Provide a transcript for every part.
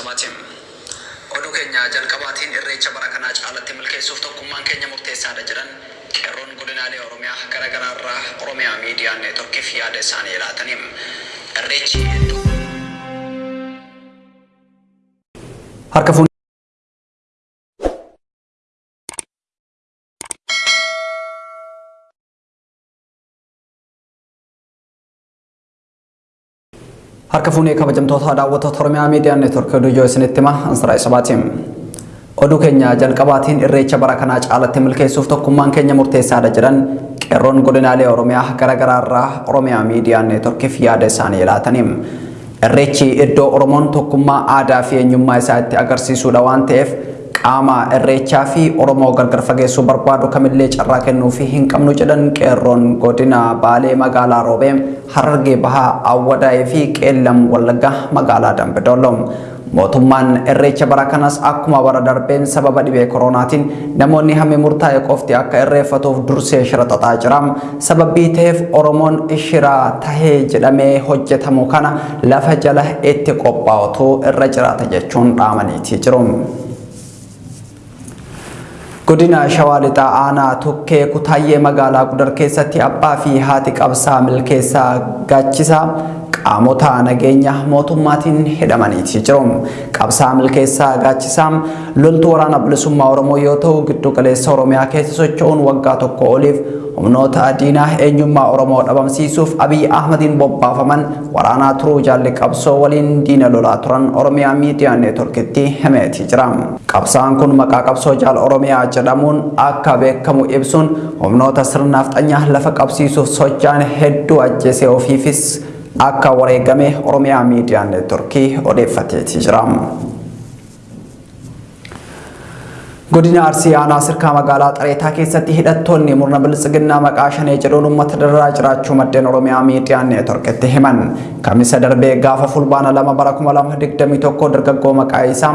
sabaatiin. Oduu keenya jalqabaatiin irreecha bara kanaa caalatti milkeessuuf tokkummaan keenya murteessaadha jedhan qeerroon godinaalee Oromiyaa garaagaraa irraa Oromiyaa miidiyaa neetworkiif yaada isaanii laataniin irreechi hedduu. Harka Harka fuunee kabajamtoota daawwattoota Oromiyaa miidiyaa neetworkii oduu ijoo isinitti hima Ansaraa Isabaatiin. Oduu keenya jalqabaatiin irreecha bara kanaa caalatti milkeessuuf tokkummaan keenya murteessaadha jedhan qeerroon godinaalee Oromiyaa garaagaraa irraa Oromiyaa miidiyaa neetworkiif yaada isaanii laataniin. Irreechi iddoo Oromoon tokkummaa aadaa fi eenyummaa isaa itti agarsiisudha waan ta'eef qaama irreechaa fi Oromoo gargar fageessuu barbaadu kamillee carraa kennuu fi hin qabnu jedhan qeerroon godina Baalee magaalaa Roobee Harargee Bahaa Awwadaayee fi Qeellam Wallaggaa magaalaa Dambidolloo. Mootummaan irreecha bara kanas akkuma bara darbeen sababa dhibee koronaatiin namoonni hammi murtaa'e qofti akka irreeffatuuf dursee shira xaxaa jira. Sababii ta'eef Oromoon shira tahee jedhamee hojjetamu kana lafa jala itti qophaa'utu irra jiraata jechuun dhaamaniiti jiru. Godina Shawaa Lixaa Aanaa Tukkee Kutaayyee magaalaa Gudar keessatti abbaa fi haati qabsaa milkeessaa gaachisaa qaamota nageenya mootummaatiin hidhamaniiti jiru. Qabsaa milkeessaa gaachisaa loltuu waraana bilisummaa Oromoo yoo ta'u giddu galeessa Oromiyaa keessa socho'uun waggaa tokko oliif humnoota diinaa eenyummaa Oromoo dhabamsiisuuf Abiy Ahmadiin bobbaafaman waraanaa turuu jaalli qabsoo waliin diina lolaa turan Oromiyaa miidiyaa neetworkitti himeetii jira. Qabsaan kun maqaa qabsoo jaal Oromiyaa jedhamuun akka beekamu ibsuun humnoota sirnaaf xanyaa lafa qabsiisuuf socho'an hedduu ajjeesee ofiifis akka wareegame Oromiyaa miidiyaa neetworkii odeeffateetii jira. Godina Arsii aanaa sirkaa magaalaa Xareetaa keessatti hidhattoonni murna bilisiginnaa maqaa shanee jedhuun uummata dararaa jiraachuu maddeen Oromiyaa miidiyaa neetworkitti himan. Kamisa darbee gaafa fulbaana lama bara kuma lama digdamii tokko dargaggoo maqaa isaa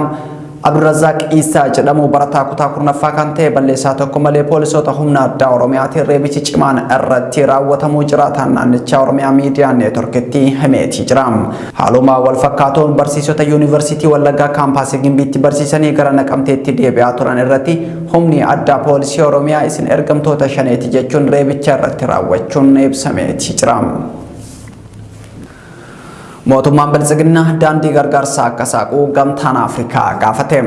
Abdurrazaaq Isaa jedhamu barataa kutaa kurnaffaa kan ta'e balleessaa tokko malee poolisoota humna addaa Oromiyaatiin reebichi cimaan irratti raawwatamuu jiraataan naannichaa Oromiyaa miidiyaa neetworkitti himeetii jira. Haaluma wal fakkaatuun barsiisota yuunivarsiitii Wallaggaa kaampaasii Gimbiitti barsiisanii gara naqamteetti deebi'aa turan irratti humni addaa poolisii Oromiyaa isin ergamtoota shaneeti jechuun reebicha irratti raawwachuun ibsameetii jira. Mootummaan Bilisiginnaa daandii gargaarsaa akka saaqu gamtaan Afrikaa gaafate.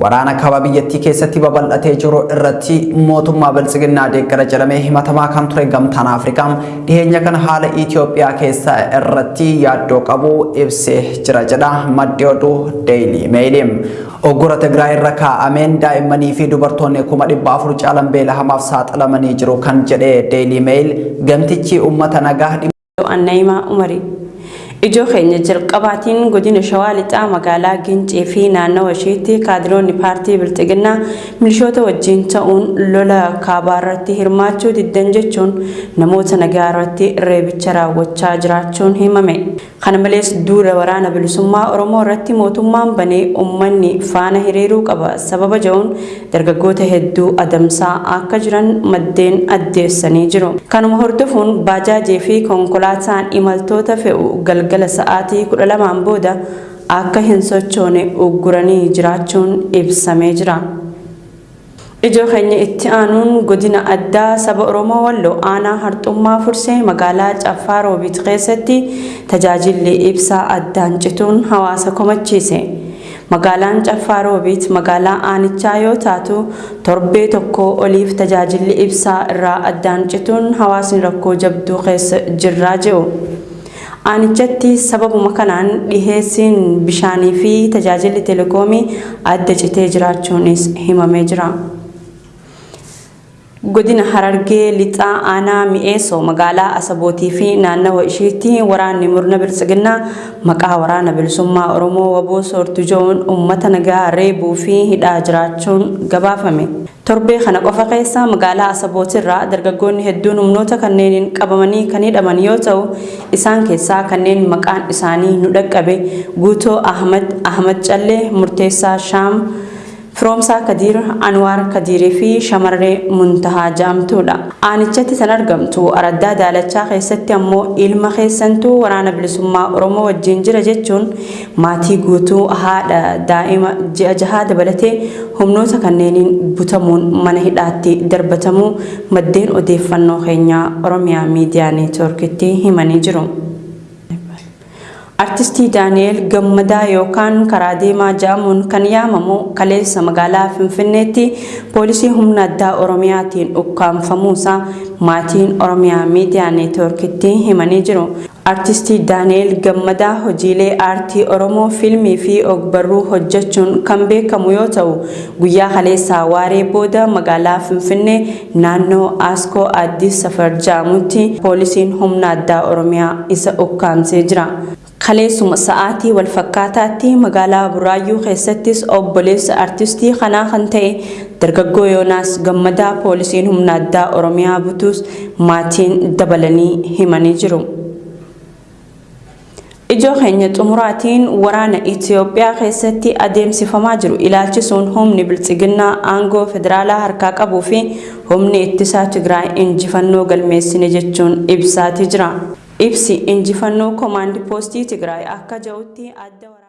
Waraana kaaba biyyattii keessatti babal'atee jiru irratti mootummaa Bilisiginnaa deeggara jedhamee himatamaa kan ture gamtaan Afrikaa dhiyeenya kana haala Itoophiyaa keessaa irratti yaaddoo qabu ibsee jira jedha maddi oduu Deeyilii Meeyiliin. Oggura Tigraay irra kaa'ameen daa'immanii fi dubartoonni kuma dhibba afur caalan beela hamaaf saaxilamanii jiru kan jedhe Deeyilii Meeyil gamtichi uummata nagaa. Ijoo keenya jalqabaatiin godina Shawaa Lixaa magaalaa Gincee fi naannawa isheetti kaadiroonni paartii Bilxiginnaa milishoota wajjin ta'uun lola kaabaa irratti hirmaachuu diddan jechuun namoota nagaa irratti reebicha raawwachaa jiraachuun himame. Kana malees duula waraana bilisummaa Oromoo irratti mootummaan banee uummanni faana hiriiruu qaba sababa jedhuun dargaggoota hedduu adamsaa akka jiran maddeen addeessanii jiru. Kanuma hordofuun baajaajii fi konkolaataan imaltoota fe'u galgala sa'aatii kudha lamaan booda akka hin sochoone ugguranii jiraachuun ibsamee jira. Ijoo keenya itti aanuun godina addaa saba Oromoo Walloo aanaa harxummaa fursee magaalaa Caffaa Roobiit keessatti tajaajilli ibsaa addaan cituun hawaasa komachiise. Magaalaan Caffaa Roobiit magaalaa aanichaa yoo taatu torbee tokko oliif tajaajilli ibsaa irraa addaan cituun hawaasni rakkoo jabduu keessa jirraa jiru. Aanichatti sababuma kanaan dhiheessiin bishaanii fi tajaajilli telekoomii adda citee jiraachuunis himamee jira. Godina Harargee lixaa aanaa mi'eessoo magaalaa Asabootii fi naannawa isheetti waraanni murna bilisiginnaa maqaa waraana bilisummaa Oromoo waboo soortu jo'uun uummata nagaa reebuu fi hidhaa jiraachuun gabaafame. Torbee kana qofa keessa magaalaa Asabootirraa dargaggoonni hedduun humnoota kanneeniin qabamanii kan hidhaman yoo ta'u isaan keessaa kanneen maqaan isaanii nu dhaqqabe Guutoo Ahmad Ahmad Callee Murteessaa Shaam Firoomsaa Kadiir, Anwaar Kadiirii fi shamarree Muntahaa Jaamtuudha. Aanichatti kan argamtu araddaa daalachaa keessatti ammoo ilma keessantuu waraana bilisummaa Oromoo wajjin jira jechuun maatii guutuu haadha daa'ima ji'a jahaa dabalatee humnoota kanneeniin butamuun mana hidhaatti darbatamuu maddeen odeeffannoo keenyaa Oromiyaa miidiyaa neetwoorkitti himanii jiru. Artistii Daani'eel Gammadaa yookaan karaa deemaa jedhamuun kan yaamamu kaleessa magaalaa Finfinneetti poolisii humna addaa Oromiyaatiin ukkaanfamuusaa maatiin Oromiyaa miidiyaa neetwoorkitti himanii jiru. Artistii Daani'eel Gammadaa hojiilee aartii Oromoo fiilmii fi ogbarruu hojjechuun kan beekamu yoo ta'u guyyaa kaleessaa waaree booda magaalaa Finfinnee naannoo Aaskoo Addis Safar jedhamutti poolisiin humna addaa Oromiyaa isa ukkaamsee jira. Kaleessuma sa'aatii wal fakkaataatti magaalaa Buraayyuu keessattis obboleessa artistii kanaa kan ta'e dargaggoo Yoonaas Gammadaa poolisiin humna addaa Oromiyaa butuus maatiin dabalanii himanii jiru. Ijoo keenya xumuraatiin waraana Itoophiyaa keessatti adeemsifamaa jiru ilaalchisuun humni biltsiginnaa aangoo federaalaa harkaa qabuu fi humni ittisaa Tigraay injifannoo galmeessine jechuun ibsaati jira. Ibsi injifannoo koomaandi poostii Tigraay akka jedhutti adda waraana.